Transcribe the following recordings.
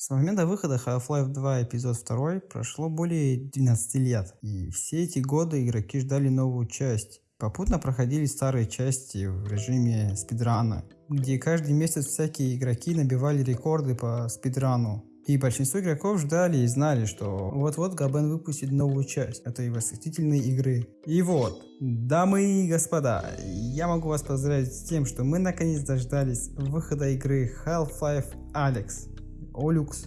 С момента выхода Half-Life 2 эпизод 2 прошло более 12 лет, и все эти годы игроки ждали новую часть. Попутно проходили старые части в режиме спидрана, где каждый месяц всякие игроки набивали рекорды по спидрану. И большинство игроков ждали и знали, что вот-вот Габен выпустит новую часть этой восхитительной игры. И вот, дамы и господа, я могу вас поздравить с тем, что мы наконец дождались выхода игры Half-Life Alyx. Олюкс,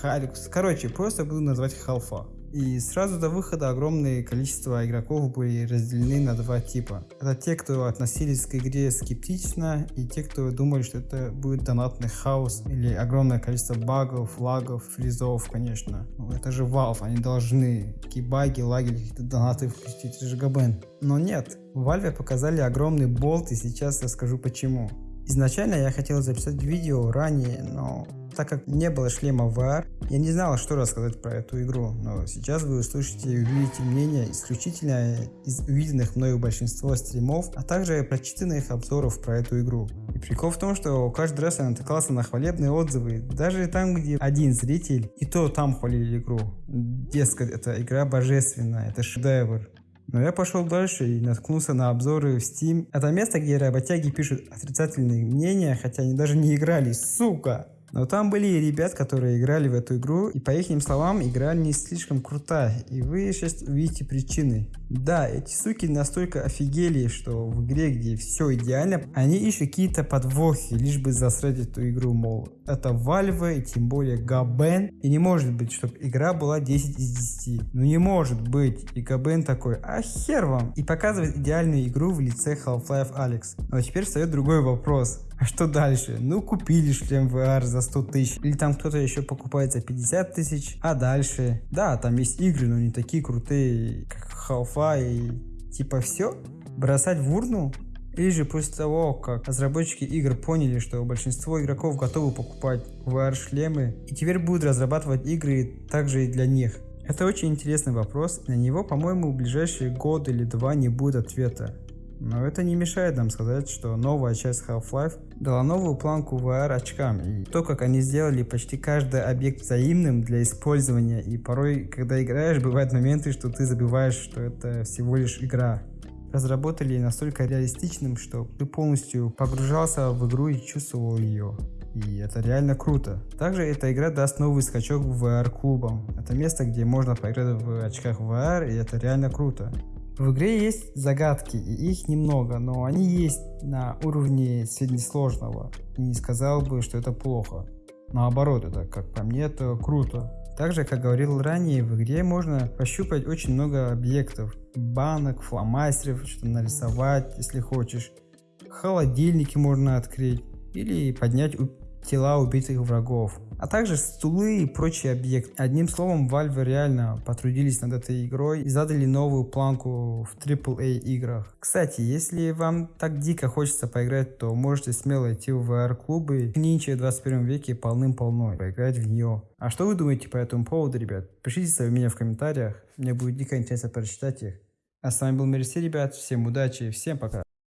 Халюкс. Короче, просто буду назвать Халфа. И сразу до выхода огромное количество игроков были разделены на два типа. Это те, кто относились к игре скептично, и те, кто думали, что это будет донатный хаос, или огромное количество багов, лагов, фризов, конечно. Это же Valve, они должны такие баги, лаги, какие-то донаты впустить, это же ГБН. Но нет, Valve показали огромный болт, и сейчас расскажу почему. Изначально я хотел записать видео ранее, но так как не было шлема VR, я не знал, что рассказать про эту игру, но сейчас вы услышите и увидите мнение исключительно из увиденных мною большинство стримов, а также прочитанных обзоров про эту игру. И прикол в том, что каждый раз я натыкался на хвалебные отзывы, даже там, где один зритель, и то там хвалили игру. Дескать, эта игра божественная, это шедевр. Но я пошел дальше и наткнулся на обзоры в Steam. Это место, где работяги пишут отрицательные мнения, хотя они даже не играли, сука! Но там были ребят, которые играли в эту игру, и по их словам, игра не слишком крутая, и вы сейчас увидите причины. Да, эти суки настолько офигели, что в игре, где все идеально, они ищут какие-то подвохи, лишь бы засрать эту игру, мол, это Valve, и тем более Габен, и не может быть, чтобы игра была 10 из 10. Ну не может быть, и Габен такой, а хер вам, и показывает идеальную игру в лице Half-Life Alex. Но теперь встает другой вопрос. А что дальше? Ну, купили шлем VR за 100 тысяч. Или там кто-то еще покупает за 50 тысяч. А дальше? Да, там есть игры, но не такие крутые, как Half-Life и типа все. Бросать в урну? Или же после того, как разработчики игр поняли, что большинство игроков готовы покупать VR-шлемы, и теперь будут разрабатывать игры также и для них. Это очень интересный вопрос, на него, по-моему, в ближайшие год или два не будет ответа. Но это не мешает нам сказать, что новая часть Half-Life дала новую планку VR очкам. И то, как они сделали почти каждый объект взаимным для использования. И порой, когда играешь, бывают моменты, что ты забываешь, что это всего лишь игра. Разработали настолько реалистичным, что ты полностью погружался в игру и чувствовал ее. И это реально круто. Также эта игра даст новый скачок в VR-клубам. Это место, где можно поиграть в очках VR, и это реально круто. В игре есть загадки, и их немного, но они есть на уровне среднесложного. И не сказал бы, что это плохо. Наоборот, это, как по мне, это круто. Также, как говорил ранее, в игре можно пощупать очень много объектов. Банок, фломастеров, что-то нарисовать, если хочешь. Холодильники можно открыть. Или поднять тела убитых врагов а также стулы и прочие объекты. Одним словом, Valve реально потрудились над этой игрой и задали новую планку в AAA играх. Кстати, если вам так дико хочется поиграть, то можете смело идти в VR-клубы. Нинча в 21 веке полным-полно, поиграть в нее. А что вы думаете по этому поводу, ребят? Пишите свои мнения в комментариях, мне будет дико интересно прочитать их. А с вами был Мерси, ребят, всем удачи, всем пока.